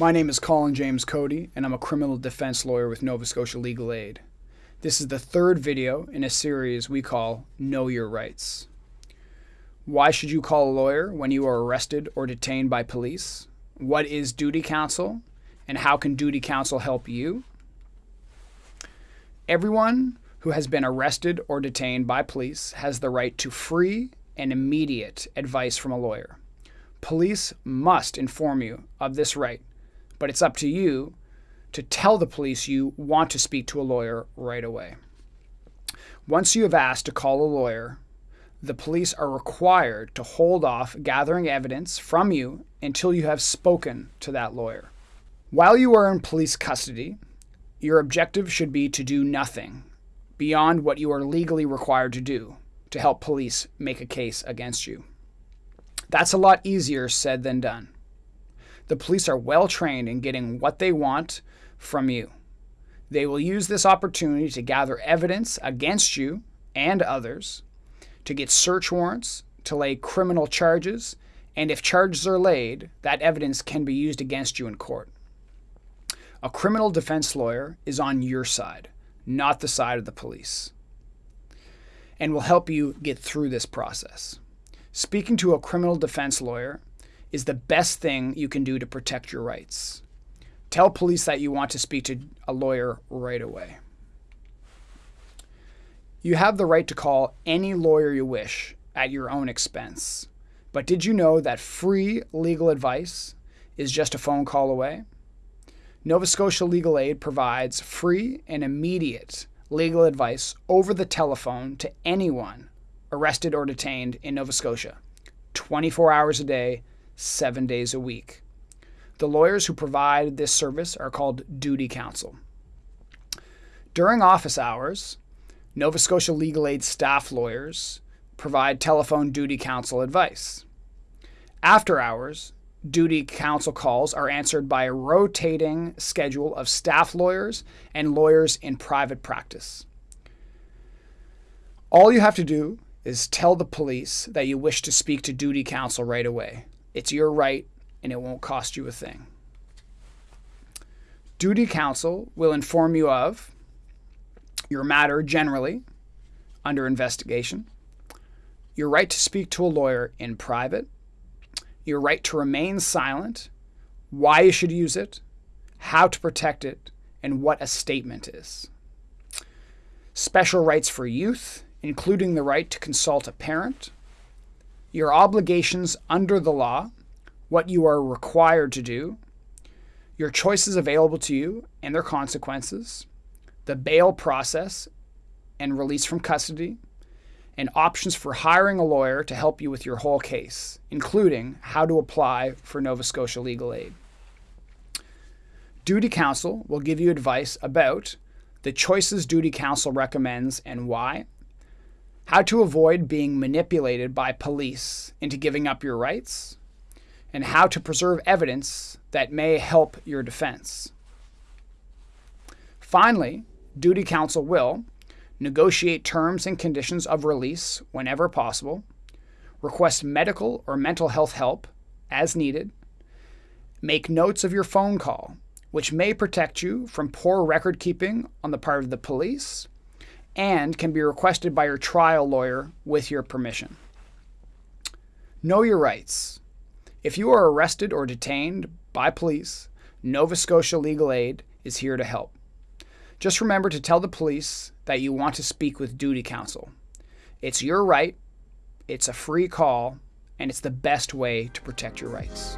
My name is Colin James Cody, and I'm a criminal defense lawyer with Nova Scotia Legal Aid. This is the third video in a series we call Know Your Rights. Why should you call a lawyer when you are arrested or detained by police? What is duty counsel? And how can duty counsel help you? Everyone who has been arrested or detained by police has the right to free and immediate advice from a lawyer. Police must inform you of this right, but it's up to you to tell the police you want to speak to a lawyer right away. Once you have asked to call a lawyer, the police are required to hold off gathering evidence from you until you have spoken to that lawyer. While you are in police custody, your objective should be to do nothing beyond what you are legally required to do to help police make a case against you. That's a lot easier said than done. The police are well trained in getting what they want from you. They will use this opportunity to gather evidence against you and others, to get search warrants, to lay criminal charges, and if charges are laid, that evidence can be used against you in court. A criminal defense lawyer is on your side, not the side of the police, and will help you get through this process. Speaking to a criminal defense lawyer is the best thing you can do to protect your rights. Tell police that you want to speak to a lawyer right away. You have the right to call any lawyer you wish at your own expense. But did you know that free legal advice is just a phone call away? Nova Scotia Legal Aid provides free and immediate legal advice over the telephone to anyone arrested or detained in Nova Scotia, 24 hours a day, seven days a week. The lawyers who provide this service are called duty counsel. During office hours, Nova Scotia Legal Aid staff lawyers provide telephone duty counsel advice. After hours, duty counsel calls are answered by a rotating schedule of staff lawyers and lawyers in private practice. All you have to do is tell the police that you wish to speak to duty counsel right away. It's your right and it won't cost you a thing. Duty counsel will inform you of your matter generally under investigation, your right to speak to a lawyer in private, your right to remain silent, why you should use it, how to protect it, and what a statement is. Special rights for youth, including the right to consult a parent, your obligations under the law, what you are required to do, your choices available to you and their consequences, the bail process and release from custody, and options for hiring a lawyer to help you with your whole case, including how to apply for Nova Scotia legal aid. Duty Counsel will give you advice about the choices Duty Counsel recommends and why, how to avoid being manipulated by police into giving up your rights, and how to preserve evidence that may help your defense. Finally, Duty Counsel will negotiate terms and conditions of release whenever possible, request medical or mental health help as needed, make notes of your phone call, which may protect you from poor record keeping on the part of the police and can be requested by your trial lawyer with your permission. Know your rights. If you are arrested or detained by police, Nova Scotia Legal Aid is here to help. Just remember to tell the police that you want to speak with duty counsel. It's your right, it's a free call, and it's the best way to protect your rights.